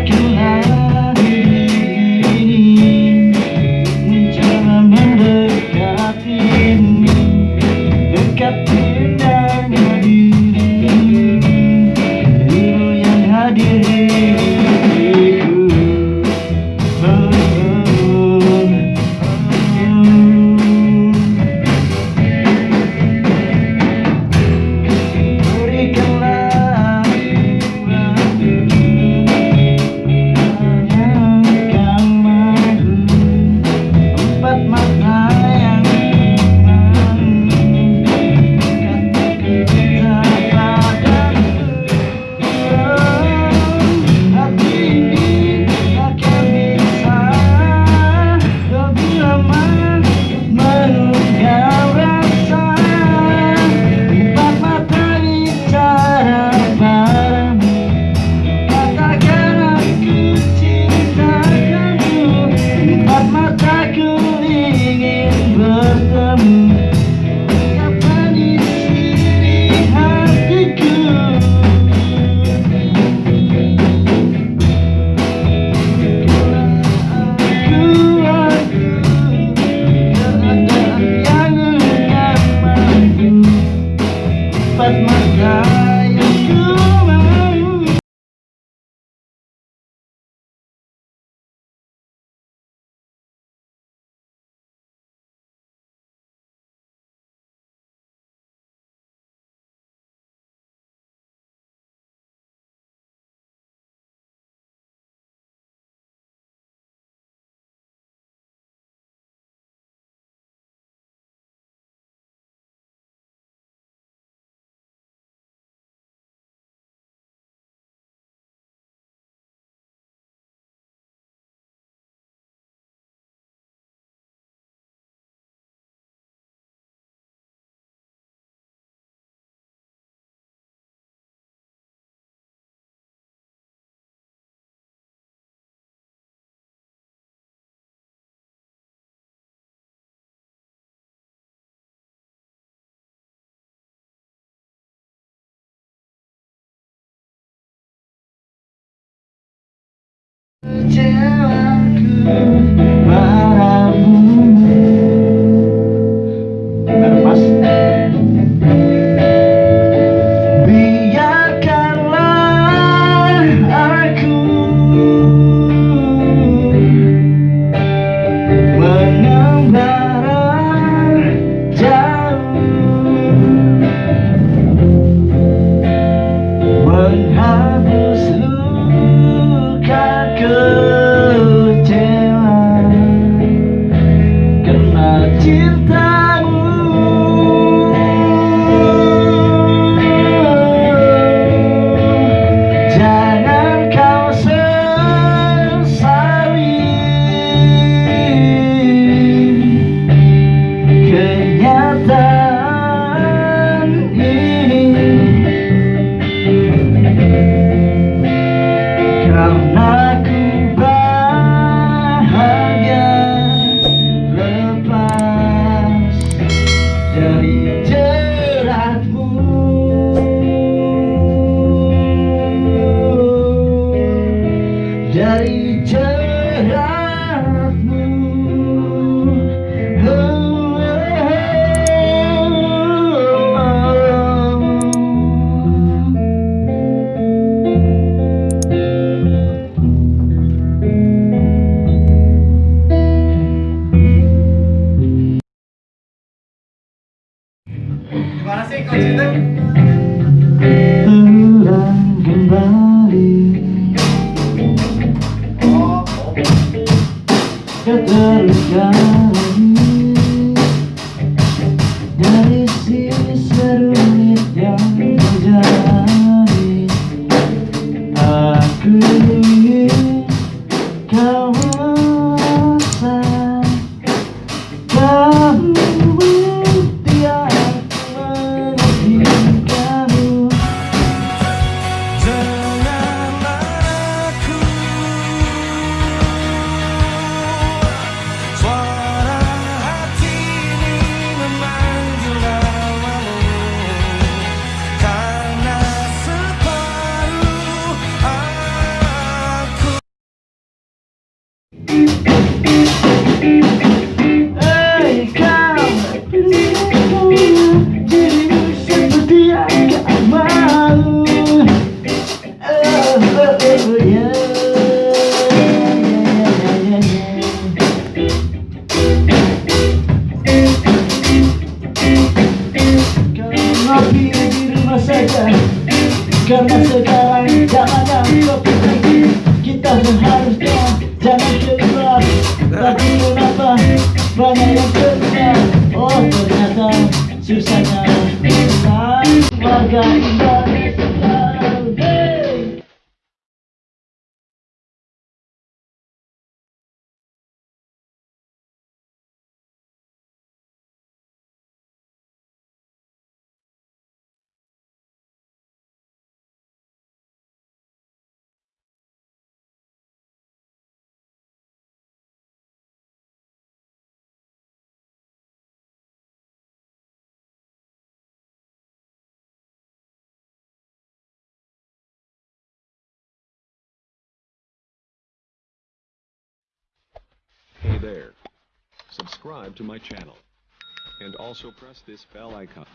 like you Kamu Mm-hmm. there. Subscribe to my channel. And also press this bell icon.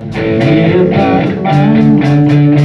Get back my